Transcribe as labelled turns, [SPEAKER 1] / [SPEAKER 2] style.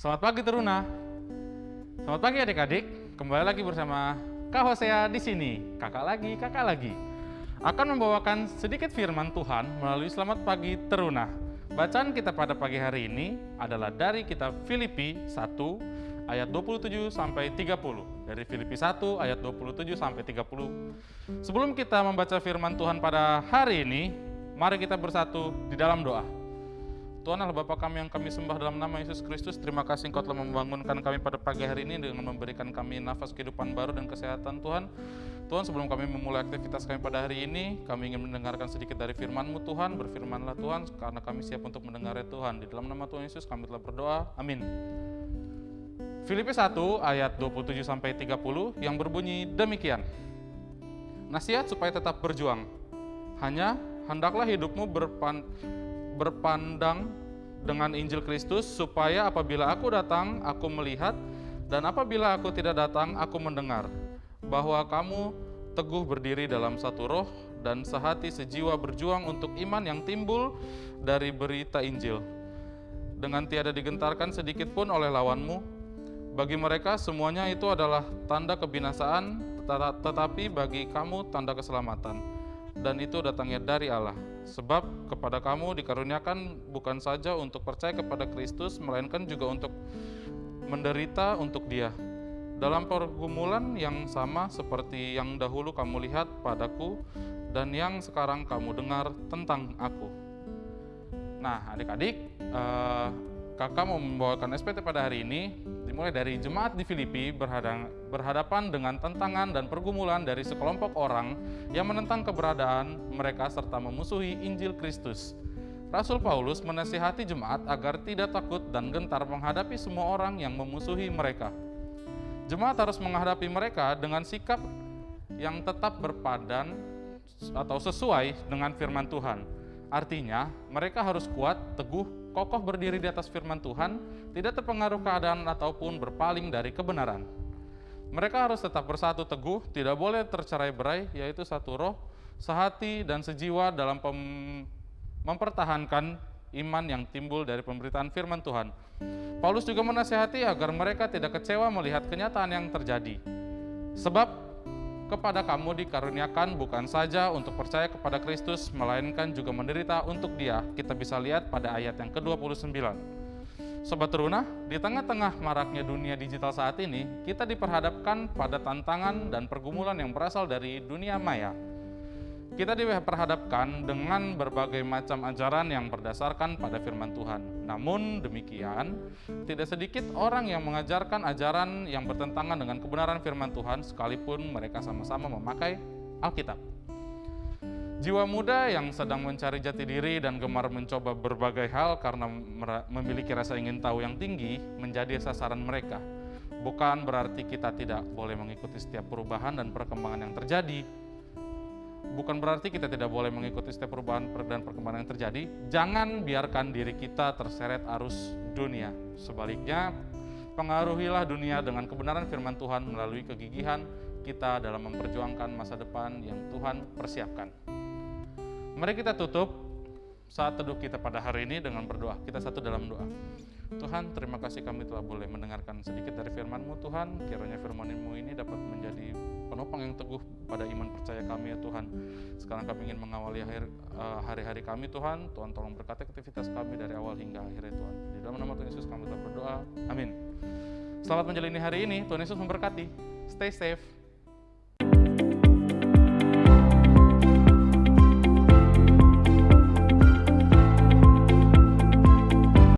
[SPEAKER 1] Selamat pagi Teruna. Selamat pagi adik-adik. Kembali lagi bersama Kak Hosea di sini. Kakak lagi, kakak lagi. Akan membawakan sedikit firman Tuhan melalui Selamat Pagi Teruna. Bacaan kita pada pagi hari ini adalah dari kitab Filipi 1 ayat 27 sampai 30. Dari Filipi 1 ayat 27 sampai 30. Sebelum kita membaca firman Tuhan pada hari ini, mari kita bersatu di dalam doa. Tuhan Allah Bapa kami yang kami sembah dalam nama Yesus Kristus Terima kasih Engkau telah membangunkan kami pada pagi hari ini Dengan memberikan kami nafas kehidupan baru dan kesehatan Tuhan. Tuhan sebelum kami memulai aktivitas kami pada hari ini Kami ingin mendengarkan sedikit dari firman-Mu Tuhan. Berfirmanlah Tuhan karena kami siap untuk mendengarnya Tuhan. Di dalam nama Tuhan Yesus kami telah berdoa. Amin. Filipi 1 ayat 27 sampai 30 yang berbunyi demikian. Nasihat supaya tetap berjuang. Hanya hendaklah hidupmu berpan berpandang dengan Injil Kristus supaya apabila aku datang aku melihat dan apabila aku tidak datang aku mendengar bahwa kamu teguh berdiri dalam satu roh dan sehati sejiwa berjuang untuk iman yang timbul dari berita Injil. Dengan tiada digentarkan sedikit pun oleh lawanmu bagi mereka semuanya itu adalah tanda kebinasaan tetapi bagi kamu tanda keselamatan dan itu datangnya dari Allah Sebab kepada kamu dikaruniakan bukan saja untuk percaya kepada Kristus, melainkan juga untuk menderita untuk Dia. Dalam pergumulan yang sama seperti yang dahulu kamu lihat padaku dan yang sekarang kamu dengar tentang aku. Nah, adik-adik, eh, kakak mau membawakan SPT pada hari ini dimulai dari jemaat di Filipi berhadapan dengan tantangan dan pergumulan dari sekelompok orang yang menentang keberadaan mereka serta memusuhi Injil Kristus. Rasul Paulus menasihati jemaat agar tidak takut dan gentar menghadapi semua orang yang memusuhi mereka. Jemaat harus menghadapi mereka dengan sikap yang tetap berpadan atau sesuai dengan firman Tuhan. Artinya, mereka harus kuat, teguh, kokoh berdiri di atas firman Tuhan, tidak terpengaruh keadaan ataupun berpaling dari kebenaran. Mereka harus tetap bersatu teguh, tidak boleh tercerai berai, yaitu satu roh, sehati, dan sejiwa dalam mempertahankan iman yang timbul dari pemberitaan firman Tuhan. Paulus juga menasihati agar mereka tidak kecewa melihat kenyataan yang terjadi. Sebab kepada kamu dikaruniakan bukan saja untuk percaya kepada Kristus, melainkan juga menderita untuk dia. Kita bisa lihat pada ayat yang ke-29. Sobat Teruna, di tengah-tengah maraknya dunia digital saat ini, kita diperhadapkan pada tantangan dan pergumulan yang berasal dari dunia maya kita diperhadapkan dengan berbagai macam ajaran yang berdasarkan pada firman Tuhan. Namun demikian, tidak sedikit orang yang mengajarkan ajaran yang bertentangan dengan kebenaran firman Tuhan sekalipun mereka sama-sama memakai Alkitab. Jiwa muda yang sedang mencari jati diri dan gemar mencoba berbagai hal karena memiliki rasa ingin tahu yang tinggi menjadi sasaran mereka. Bukan berarti kita tidak boleh mengikuti setiap perubahan dan perkembangan yang terjadi, bukan berarti kita tidak boleh mengikuti setiap perubahan dan perkembangan yang terjadi. Jangan biarkan diri kita terseret arus dunia. Sebaliknya, pengaruhilah dunia dengan kebenaran firman Tuhan melalui kegigihan kita dalam memperjuangkan masa depan yang Tuhan persiapkan. Mari kita tutup saat teduh kita pada hari ini dengan berdoa. Kita satu dalam doa. Tuhan, terima kasih kami telah boleh mendengarkan sedikit dari firman-Mu Tuhan. Kiranya firman-Mu ini dapat menjadi penopang yang teguh pada iman percaya kami ya Tuhan. Sekarang kami ingin mengawali eh, hari-hari kami Tuhan. Tuhan tolong berkati aktivitas kami dari awal hingga akhir ya Tuhan. Di dalam nama Tuhan Yesus kami telah berdoa. Amin. Selamat menjalani hari ini. Tuhan Yesus memberkati. Stay safe.